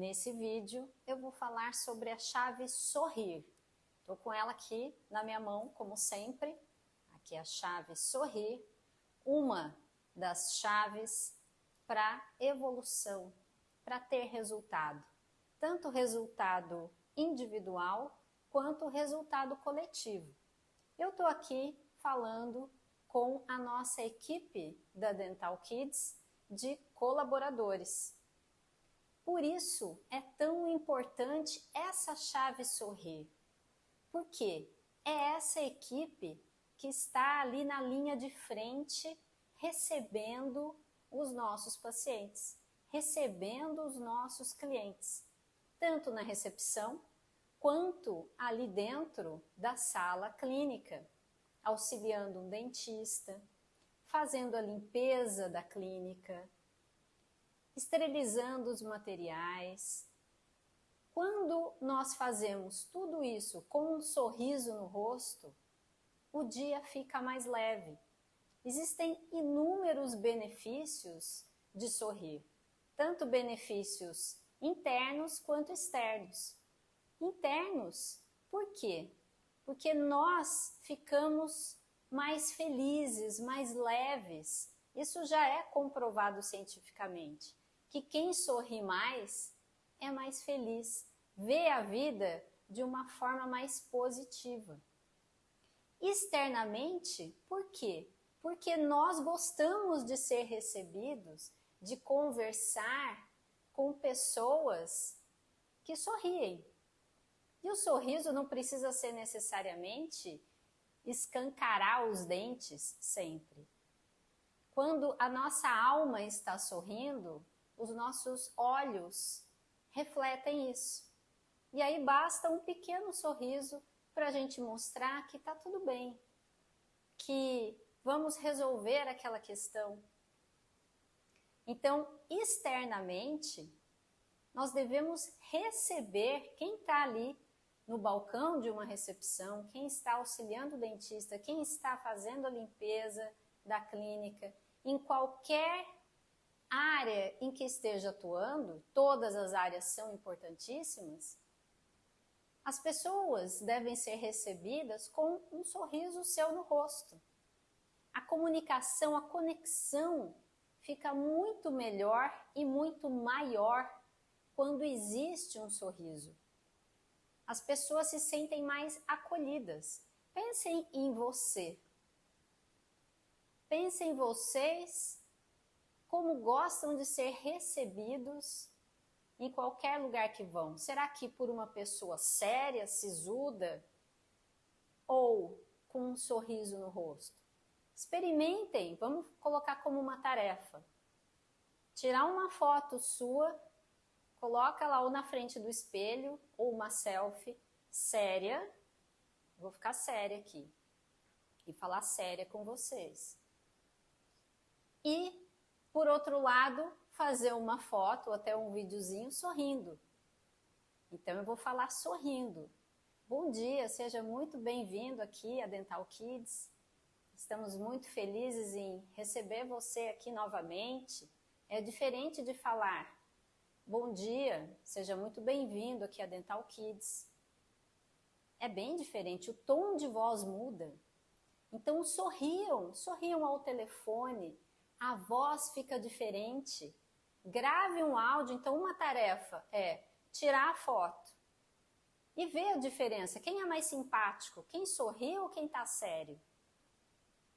Nesse vídeo eu vou falar sobre a chave sorrir. Estou com ela aqui na minha mão, como sempre. Aqui é a chave sorrir, uma das chaves para evolução, para ter resultado. Tanto resultado individual quanto resultado coletivo. Eu estou aqui falando com a nossa equipe da Dental Kids de colaboradores. Por isso é tão importante essa chave sorrir. Porque é essa equipe que está ali na linha de frente recebendo os nossos pacientes, recebendo os nossos clientes, tanto na recepção quanto ali dentro da sala clínica, auxiliando um dentista, fazendo a limpeza da clínica, esterilizando os materiais. Quando nós fazemos tudo isso com um sorriso no rosto, o dia fica mais leve. Existem inúmeros benefícios de sorrir, tanto benefícios internos quanto externos internos. Por quê? Porque nós ficamos mais felizes, mais leves. Isso já é comprovado cientificamente. Que quem sorri mais é mais feliz, vê a vida de uma forma mais positiva. Externamente, por quê? Porque nós gostamos de ser recebidos, de conversar com pessoas que sorriem, e o sorriso não precisa ser necessariamente escancarar os dentes sempre. Quando a nossa alma está sorrindo, os nossos olhos refletem isso. E aí basta um pequeno sorriso para a gente mostrar que está tudo bem, que vamos resolver aquela questão. Então, externamente, nós devemos receber quem está ali no balcão de uma recepção, quem está auxiliando o dentista, quem está fazendo a limpeza da clínica, em qualquer área em que esteja atuando, todas as áreas são importantíssimas, as pessoas devem ser recebidas com um sorriso seu no rosto. A comunicação, a conexão fica muito melhor e muito maior quando existe um sorriso as pessoas se sentem mais acolhidas. Pensem em você. Pensem em vocês como gostam de ser recebidos em qualquer lugar que vão. Será que por uma pessoa séria, sisuda ou com um sorriso no rosto? Experimentem, vamos colocar como uma tarefa. Tirar uma foto sua Coloca lá ou na frente do espelho ou uma selfie séria. Vou ficar séria aqui e falar séria com vocês. E, por outro lado, fazer uma foto ou até um videozinho sorrindo. Então eu vou falar sorrindo. Bom dia, seja muito bem-vindo aqui a Dental Kids. Estamos muito felizes em receber você aqui novamente. É diferente de falar Bom dia, seja muito bem-vindo aqui a Dental Kids. É bem diferente, o tom de voz muda. Então sorriam, sorriam ao telefone, a voz fica diferente. Grave um áudio, então uma tarefa é tirar a foto e ver a diferença. Quem é mais simpático? Quem sorri ou quem está sério?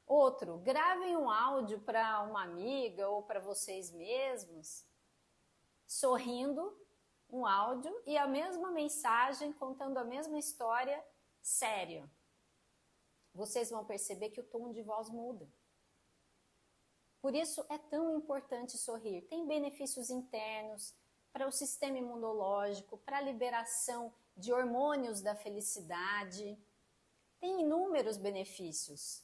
Outro, gravem um áudio para uma amiga ou para vocês mesmos sorrindo, um áudio e a mesma mensagem, contando a mesma história, sério. Vocês vão perceber que o tom de voz muda. Por isso é tão importante sorrir. Tem benefícios internos para o sistema imunológico, para a liberação de hormônios da felicidade. Tem inúmeros benefícios.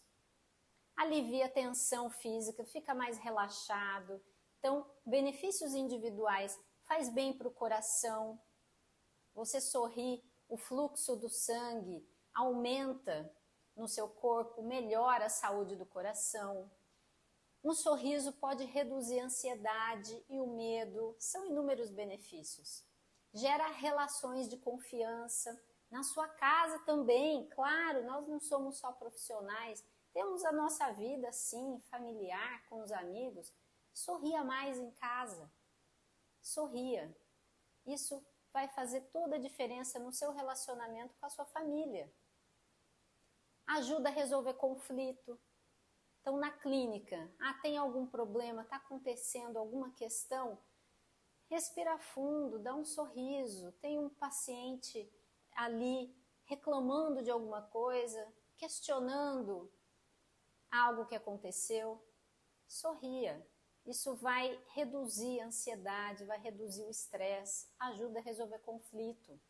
Alivia a tensão física, fica mais relaxado, então, benefícios individuais faz bem para o coração. Você sorri, o fluxo do sangue aumenta no seu corpo, melhora a saúde do coração. Um sorriso pode reduzir a ansiedade e o medo, são inúmeros benefícios. gera relações de confiança. Na sua casa também, claro, nós não somos só profissionais, temos a nossa vida, sim, familiar, com os amigos. Sorria mais em casa. Sorria. Isso vai fazer toda a diferença no seu relacionamento com a sua família. Ajuda a resolver conflito. Então, na clínica, ah, tem algum problema, está acontecendo alguma questão? Respira fundo, dá um sorriso. Tem um paciente ali reclamando de alguma coisa, questionando algo que aconteceu. Sorria. Isso vai reduzir a ansiedade, vai reduzir o estresse, ajuda a resolver conflito.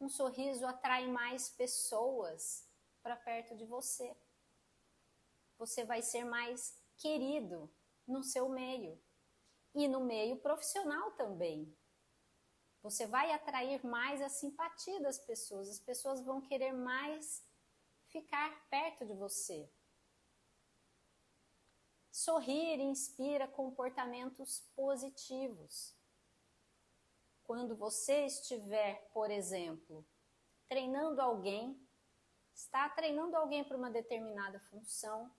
Um sorriso atrai mais pessoas para perto de você. Você vai ser mais querido no seu meio e no meio profissional também. Você vai atrair mais a simpatia das pessoas, as pessoas vão querer mais ficar perto de você. Sorrir inspira comportamentos positivos. Quando você estiver, por exemplo, treinando alguém, está treinando alguém para uma determinada função,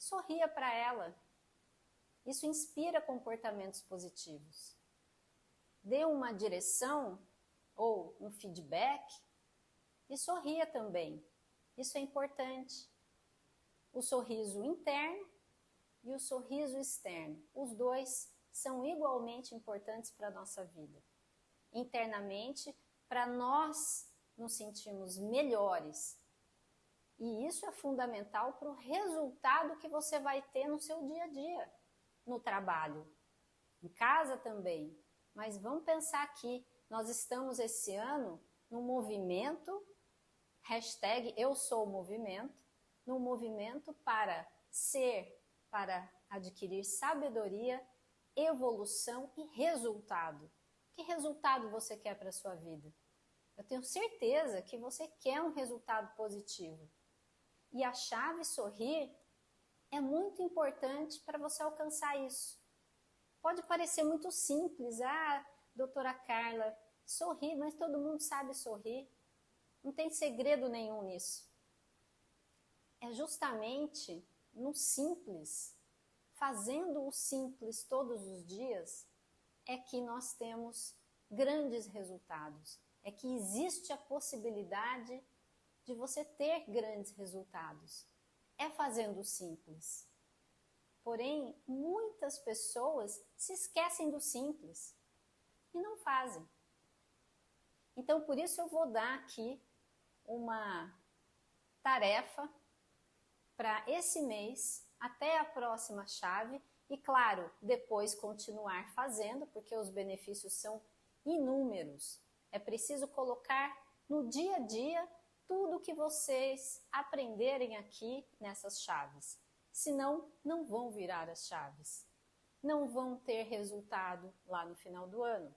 sorria para ela, isso inspira comportamentos positivos. Dê uma direção ou um feedback e sorria também. Isso é importante. O sorriso interno e o sorriso externo, os dois são igualmente importantes para a nossa vida. Internamente, para nós nos sentirmos melhores. E isso é fundamental para o resultado que você vai ter no seu dia a dia no trabalho, em casa também. Mas vamos pensar aqui, nós estamos esse ano no movimento, hashtag eu sou o movimento, no movimento para ser, para adquirir sabedoria, evolução e resultado. Que resultado você quer para a sua vida? Eu tenho certeza que você quer um resultado positivo. E a chave sorrir é muito importante para você alcançar isso. Pode parecer muito simples, ah, doutora Carla, sorrir, mas todo mundo sabe sorrir. Não tem segredo nenhum nisso. É justamente no simples, fazendo o simples todos os dias, é que nós temos grandes resultados. É que existe a possibilidade de você ter grandes resultados é fazendo o simples. Porém, muitas pessoas se esquecem do simples e não fazem. Então, por isso eu vou dar aqui uma tarefa para esse mês até a próxima chave e, claro, depois continuar fazendo, porque os benefícios são inúmeros. É preciso colocar no dia a dia tudo que vocês aprenderem aqui nessas chaves. Senão, não vão virar as chaves. Não vão ter resultado lá no final do ano.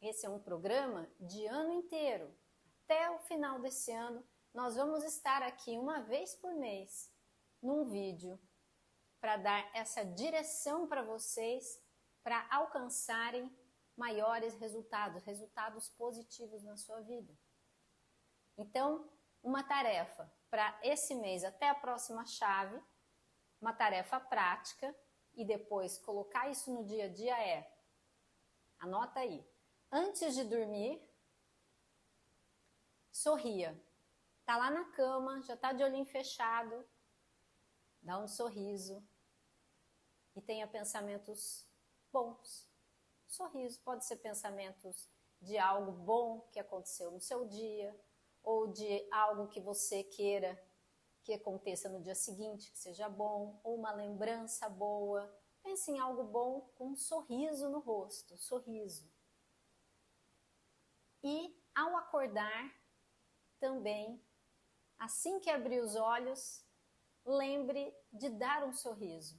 Esse é um programa de ano inteiro. Até o final desse ano, nós vamos estar aqui uma vez por mês num vídeo para dar essa direção para vocês para alcançarem maiores resultados, resultados positivos na sua vida. Então, uma tarefa para esse mês até a próxima chave, uma tarefa prática e depois colocar isso no dia a dia é, anota aí, antes de dormir, sorria. Tá lá na cama, já tá de olhinho fechado, dá um sorriso e tenha pensamentos bons. Sorriso pode ser pensamentos de algo bom que aconteceu no seu dia, ou de algo que você queira que aconteça no dia seguinte, que seja bom, ou uma lembrança boa. Pense em algo bom com um sorriso no rosto, sorriso. E ao acordar, também, assim que abrir os olhos, lembre de dar um sorriso.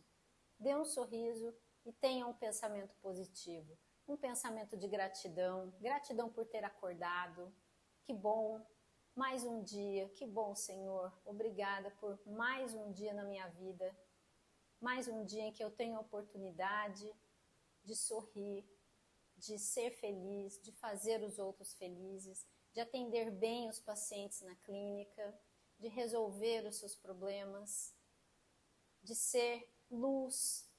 Dê um sorriso e tenha um pensamento positivo, um pensamento de gratidão, gratidão por ter acordado. Que bom mais um dia, que bom, Senhor. Obrigada por mais um dia na minha vida. Mais um dia em que eu tenho a oportunidade de sorrir, de ser feliz, de fazer os outros felizes, de atender bem os pacientes na clínica, de resolver os seus problemas, de ser luz,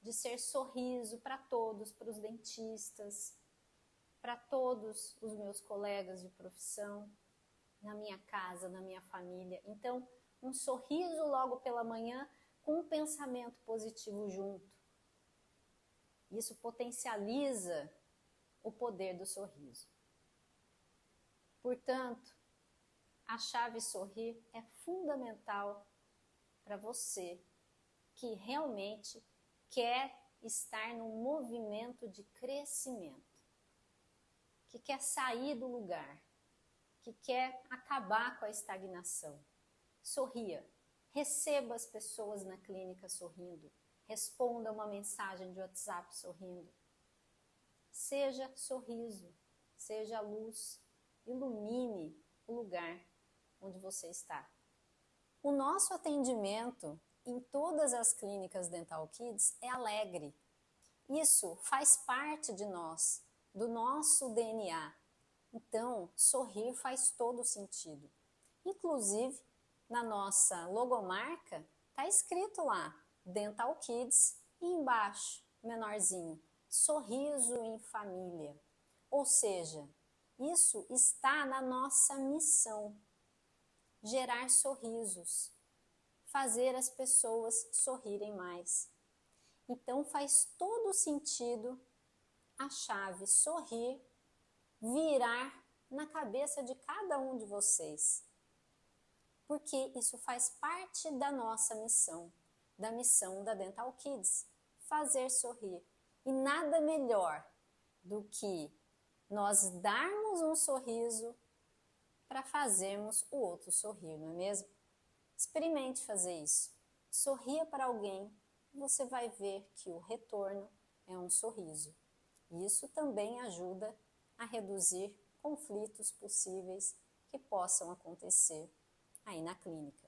de ser sorriso para todos, para os dentistas, para todos os meus colegas de profissão, na minha casa, na minha família. Então, um sorriso logo pela manhã com um pensamento positivo junto. Isso potencializa o poder do sorriso. Portanto, a chave sorrir é fundamental para você que realmente quer estar num movimento de crescimento, que quer sair do lugar, que quer acabar com a estagnação. Sorria, receba as pessoas na clínica sorrindo, responda uma mensagem de WhatsApp sorrindo. Seja sorriso, seja luz, ilumine o lugar onde você está. O nosso atendimento em todas as clínicas Dental Kids é alegre. Isso faz parte de nós, do nosso DNA. Então, sorrir faz todo sentido. Inclusive, na nossa logomarca, está escrito lá, Dental Kids, e embaixo, menorzinho, sorriso em família. Ou seja, isso está na nossa missão, gerar sorrisos, fazer as pessoas sorrirem mais. Então faz todo sentido a chave sorrir virar na cabeça de cada um de vocês. Porque isso faz parte da nossa missão, da missão da Dental Kids, fazer sorrir. E nada melhor do que nós darmos um sorriso para fazermos o outro sorrir, não é mesmo? Experimente fazer isso. Sorria para alguém você vai ver que o retorno é um sorriso. Isso também ajuda a reduzir conflitos possíveis que possam acontecer aí na clínica.